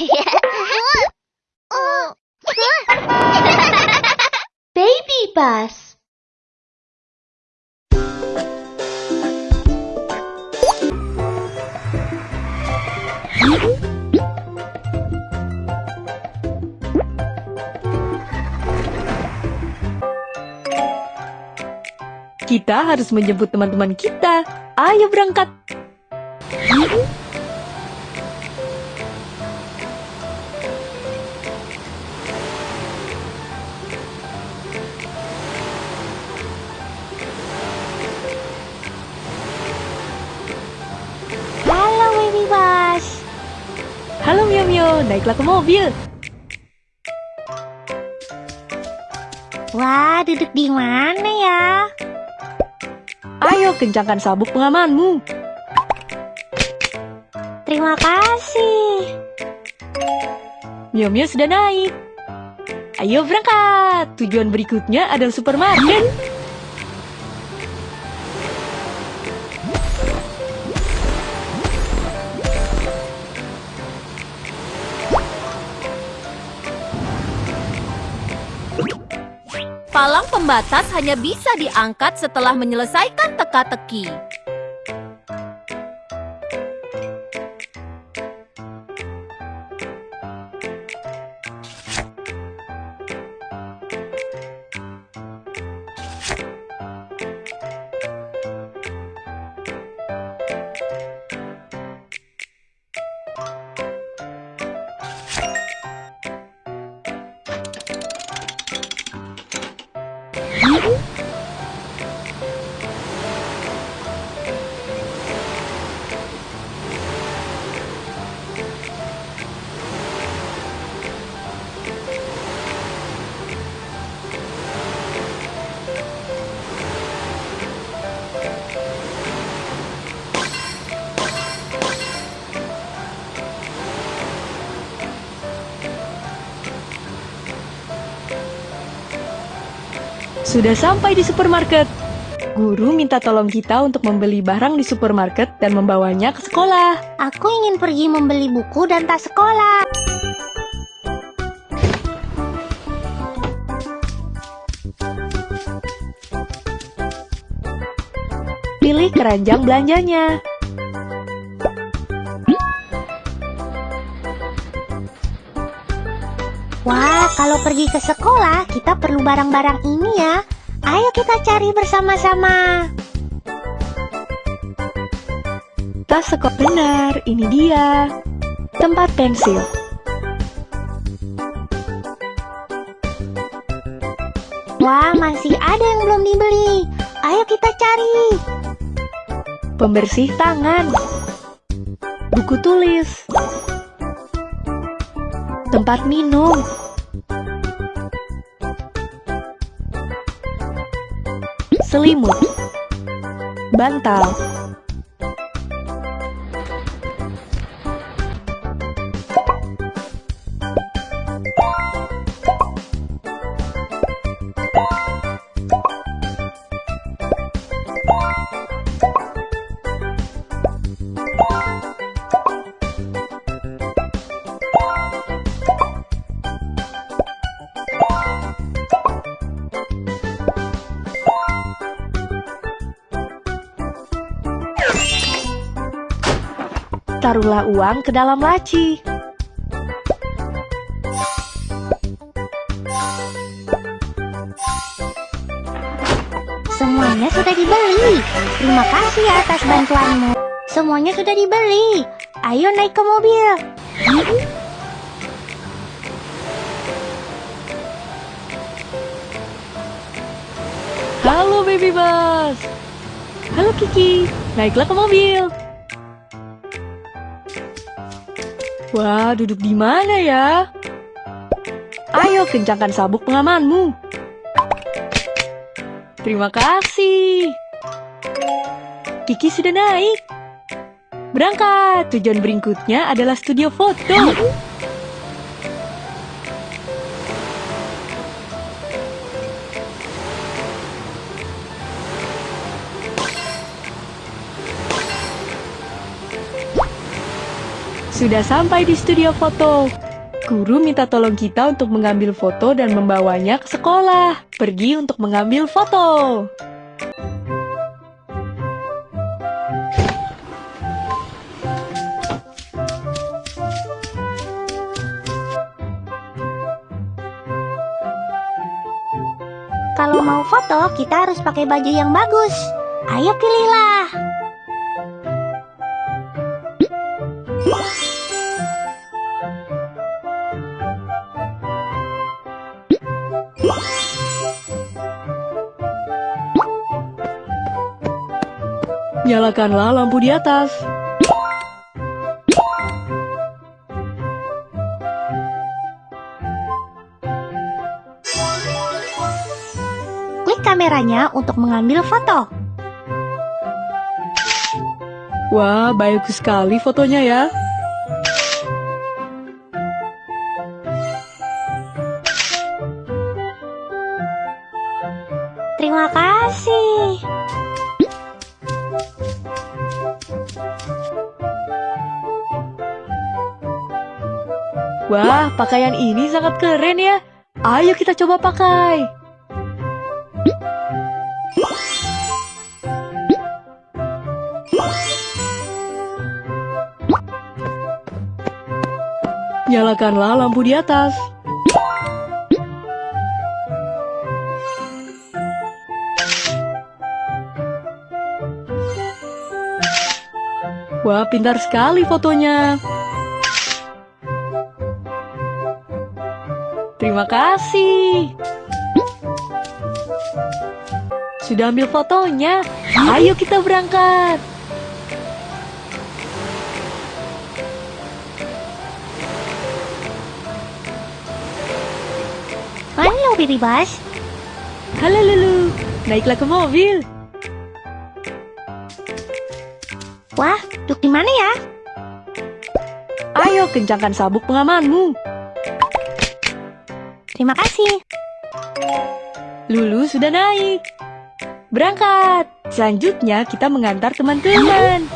Baby bus. Kita harus menjemput teman-teman kita. Ayo berangkat. Halo Mio Mio, naiklah ke mobil. Wah, duduk di mana ya? Ayo kencangkan sabuk pengamanmu. Terima kasih. Mio Mio sudah naik. Ayo berangkat. Tujuan berikutnya adalah supermarket. Palang pembatas hanya bisa diangkat setelah menyelesaikan teka-teki. Sudah sampai di supermarket. Guru minta tolong kita untuk membeli barang di supermarket dan membawanya ke sekolah. Aku ingin pergi membeli buku dan tas sekolah. Pilih keranjang belanjanya. Wah, kalau pergi ke sekolah, kita perlu barang-barang ini ya. Ayo kita cari bersama-sama. Tas sekolah benar, ini dia. Tempat pensil. Wah, masih ada yang belum dibeli. Ayo kita cari. Pembersih tangan. Buku tulis. Tempat minum. Selimut. Bantal. Taruhlah uang ke dalam laci. Semuanya sudah dibeli. Terima kasih ya atas bantuanmu. Semuanya sudah dibeli. Ayo naik ke mobil. Halo baby bus. Halo Kiki, naiklah ke mobil. Wah, duduk di mana ya? Ayo kencangkan sabuk pengamanmu. Terima kasih. Kiki sudah naik. Berangkat. Tujuan berikutnya adalah studio foto. Sudah sampai di studio foto. Guru minta tolong kita untuk mengambil foto dan membawanya ke sekolah. Pergi untuk mengambil foto. Kalau mau foto, kita harus pakai baju yang bagus. Ayo pilihlah. Nyalakanlah lampu di atas. Klik kameranya untuk mengambil foto. Wah, bagus sekali fotonya ya. Wah, pakaian ini sangat keren ya. Ayo kita coba pakai. Nyalakanlah lampu di atas. Wah, pintar sekali fotonya. Terima kasih. Sudah ambil fotonya. Ayo kita berangkat. Halo, Baby Bus. Halo Lulu, naiklah ke mobil. Wah, duduk di mana ya? Ayo kencangkan sabuk pengamanmu. Terima kasih. Lulu sudah naik. Berangkat. Selanjutnya kita mengantar teman-teman.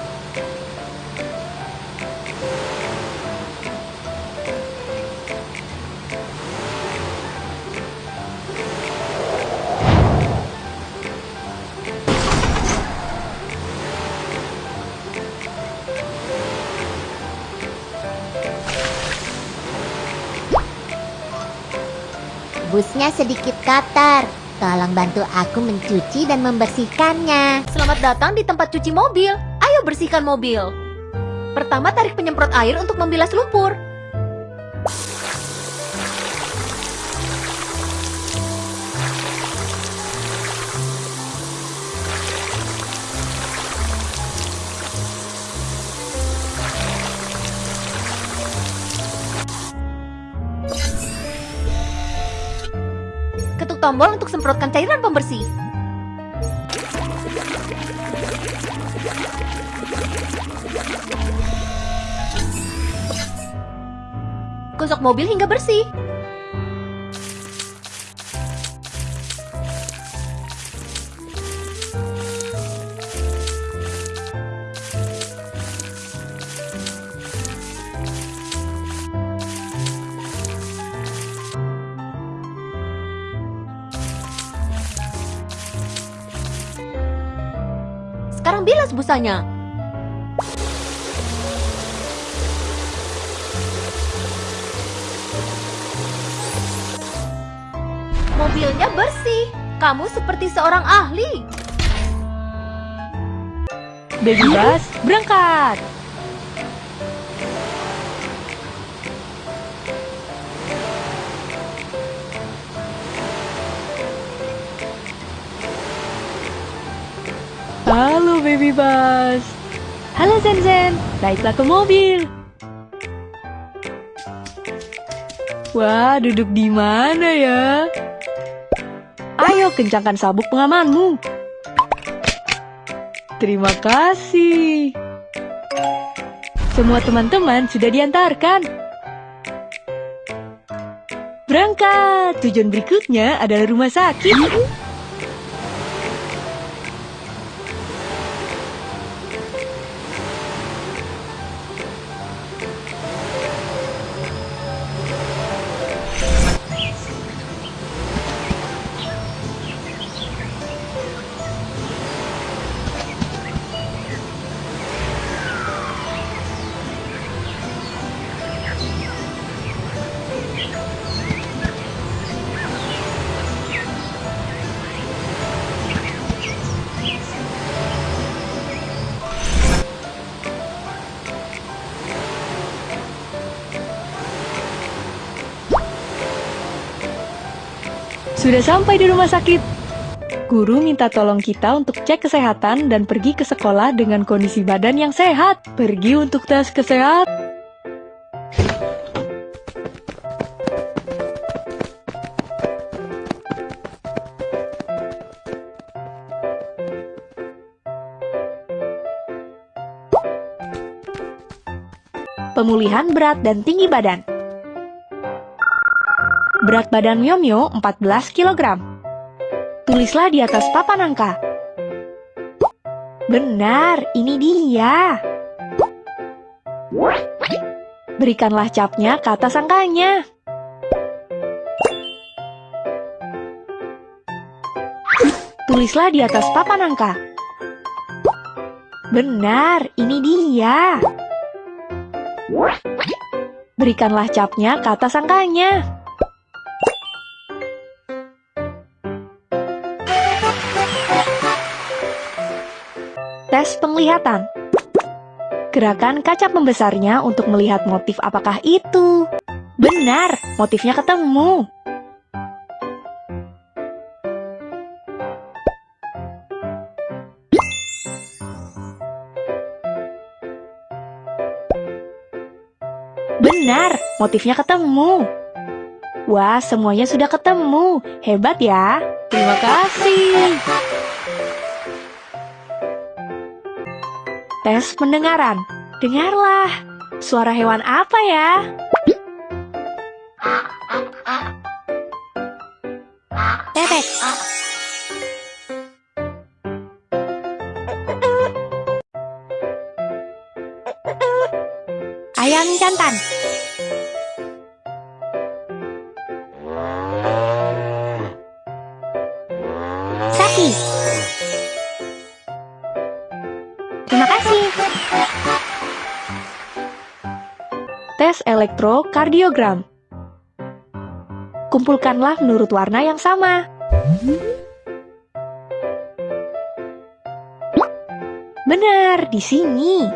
Busnya sedikit kotor. Tolong bantu aku mencuci dan membersihkannya. Selamat datang di tempat cuci mobil. Ayo bersihkan mobil. Pertama tarik penyemprot air untuk membilas lumpur. Ketuk tombol untuk semprotkan cairan pembersih. Gosok mobil hingga bersih. Busanya. Mobilnya bersih. Kamu seperti seorang ahli. Baby Bus, berangkat. Baby Bus. Halo Zen Zen, naiklah ke mobil. Wah, duduk di mana ya? Ayo kencangkan sabuk pengamanmu. Terima kasih. Semua teman-teman sudah diantarkan. Berangkat. Tujuan berikutnya adalah rumah sakit. Sudah sampai di rumah sakit. Guru minta tolong kita untuk cek kesehatan dan pergi ke sekolah dengan kondisi badan yang sehat. Pergi untuk tes kesehatan. Pemulihan berat dan tinggi badan. Berat badan Mio Mio 14 kg. Tulislah di atas papan angka. Benar, ini dia. Berikanlah capnya ke atas angkanya. Tulislah di atas papan angka. Benar, ini dia. Berikanlah capnya ke atas angkanya. Tes penglihatan. Gerakan kaca pembesarnya untuk melihat motif apakah itu. Benar, motifnya ketemu. Benar, motifnya ketemu. Wah, semuanya sudah ketemu. Hebat ya. Terima kasih. Tes pendengaran. Dengarlah. Suara hewan apa ya? Bebek. Ayam jantan. Elektrokardiogram. Kumpulkanlah menurut warna yang sama. Benar, di sini.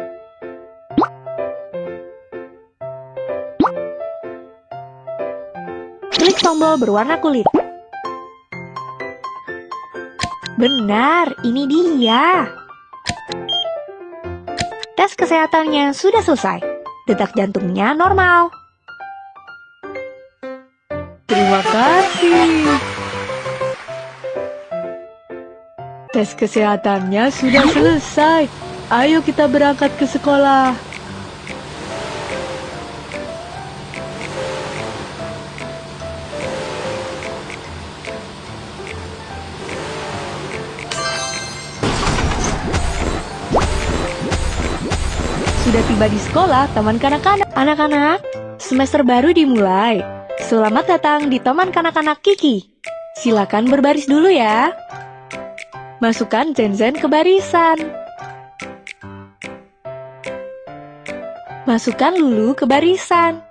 Klik tombol berwarna kulit. Benar, ini dia. Tes kesehatannya sudah selesai. Detak jantungnya normal. Terima kasih. Tes kesehatannya sudah selesai. Ayo kita berangkat ke sekolah. Tiba di sekolah Taman Kanak-Kanak. Anak-anak, semester baru dimulai. Selamat datang di Taman Kanak-Kanak Kiki. Silakan berbaris dulu ya. Masukkan Zen-Zen ke barisan. Masukkan Lulu ke barisan.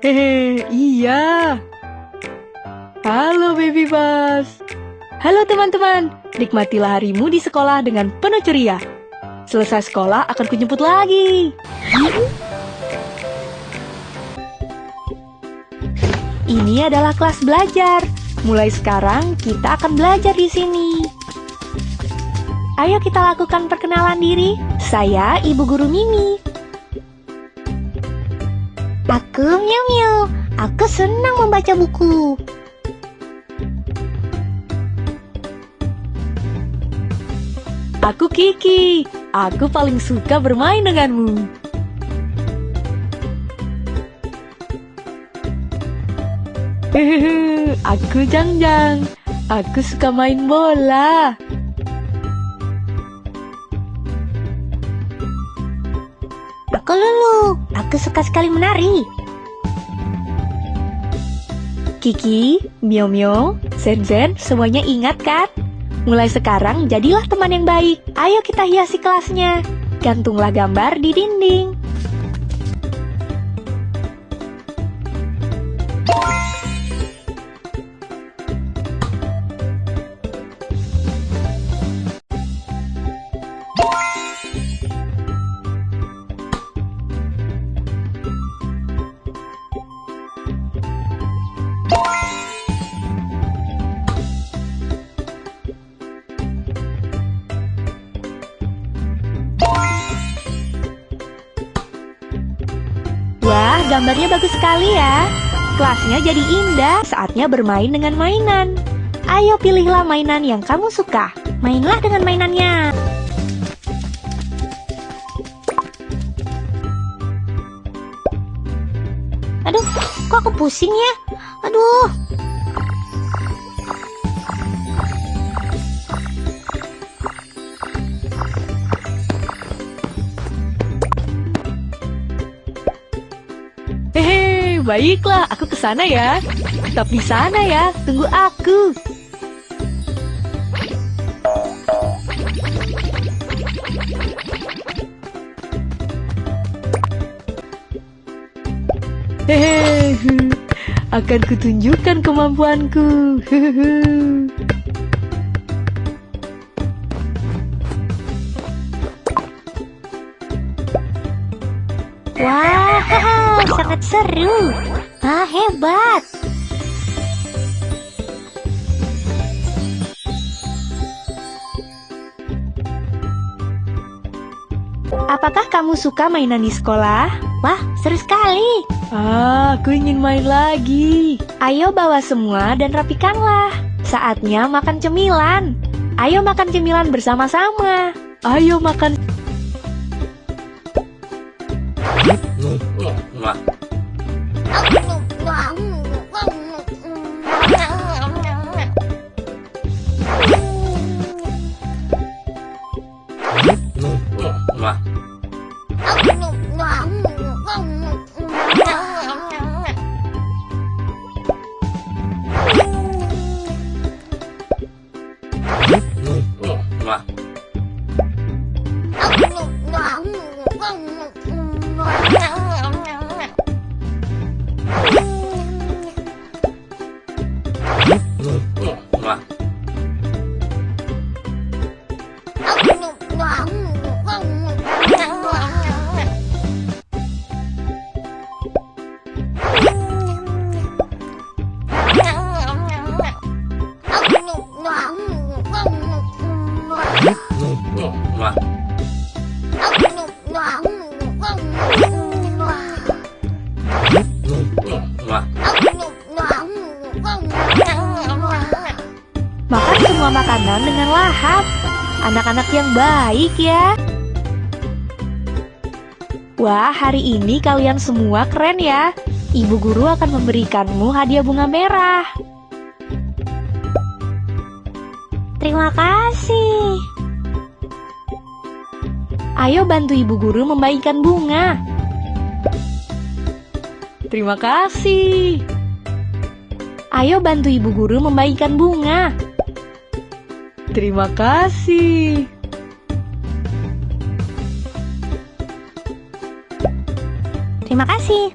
Hehe, iya. Halo Baby Bus. Halo teman-teman, nikmatilah harimu di sekolah dengan penuh ceria. Selesai sekolah akan kunyemput lagi. Ini adalah kelas belajar. Mulai sekarang kita akan belajar di sini. Ayo kita lakukan perkenalan diri. Saya Ibu Guru Mimi. Aku Miu Miu. Aku senang membaca buku. Aku Kiki. Aku paling suka bermain denganmu. Hehehe, aku Jang Jang. Aku suka main bola. Aku Lulu. Aku suka sekali menari. Kiki, Mio Mio, Zen Zen, semuanya ingat kan? Mulai sekarang jadilah teman yang baik. Ayo kita hiasi kelasnya. Gantunglah gambar di dinding. Gambarnya bagus sekali ya. Kelasnya jadi indah, saatnya bermain dengan mainan. Ayo pilihlah mainan yang kamu suka. Mainlah dengan mainannya. Aduh, kok aku pusing ya? Aduh. Baiklah, aku ke sana ya. Tetap di sana ya, tunggu aku. Hehehe, akan kutunjukkan kemampuanku. Hehehe. Wah, sangat seru. Ah, hebat. Apakah kamu suka mainan di sekolah? Wah, seru sekali. Ah, aku ingin main lagi. Ayo bawa semua dan rapikanlah. Saatnya makan cemilan. Ayo makan cemilan bersama-sama. Ayo makan. Makan baik ya. Wah, hari ini kalian semua keren ya. Ibu guru akan memberikanmu hadiah bunga merah. Terima kasih. Ayo bantu ibu guru membagikan bunga. Terima kasih. Ayo bantu ibu guru membagikan bunga. Terima kasih. Terima kasih.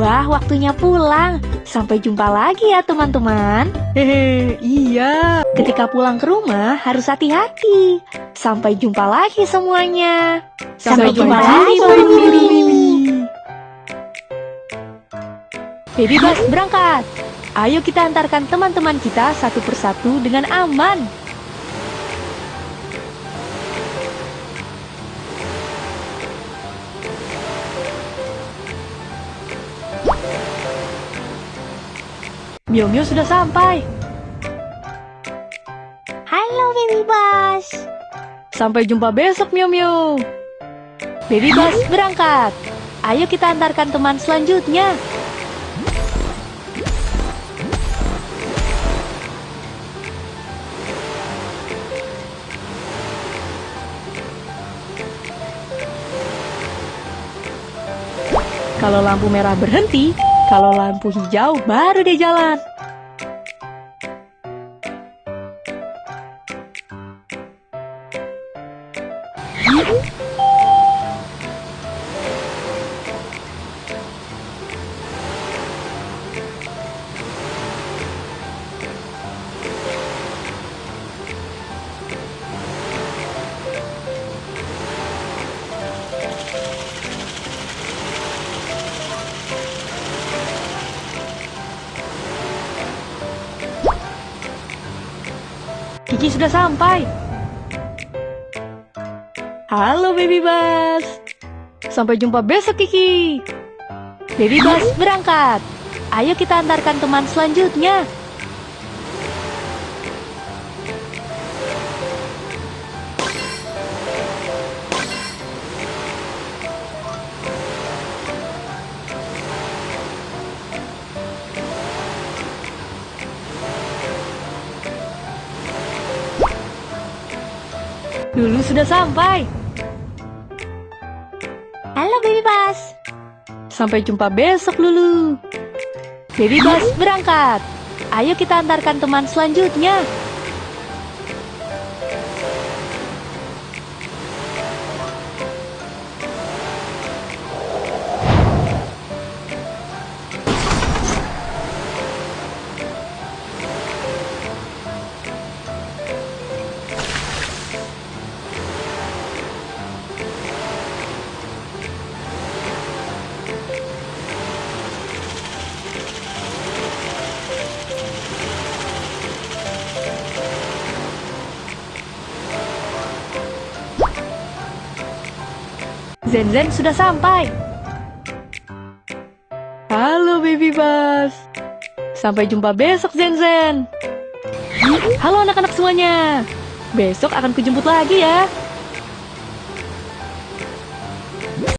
Wah, waktunya pulang. Sampai jumpa lagi ya, teman-teman. Hehe, iya. Ketika pulang ke rumah, harus hati-hati. Sampai jumpa lagi semuanya. Sampai jumpa lagi, Baby. Baby Bus berangkat. Ayo kita antarkan teman-teman kita satu persatu dengan aman. Mio Mio sudah sampai. Halo, Baby Bus. Sampai jumpa besok Mio Mio. Baby Bus berangkat. Ayo kita antarkan teman selanjutnya. Kalau lampu merah berhenti, kalau lampu hijau baru dia jalan. Kiki sudah sampai. Halo Baby Bus. Sampai jumpa besok Kiki. Baby Bus berangkat. Ayo kita antarkan teman selanjutnya. Lulu sudah sampai. Halo Baby Bus. Sampai jumpa besok, Lulu. Baby Bus berangkat. Ayo kita antarkan teman selanjutnya. Zen Zen sudah sampai. Halo Baby Bus. Sampai jumpa besok Zen Zen. Halo anak-anak semuanya. Besok akan kujemput lagi ya.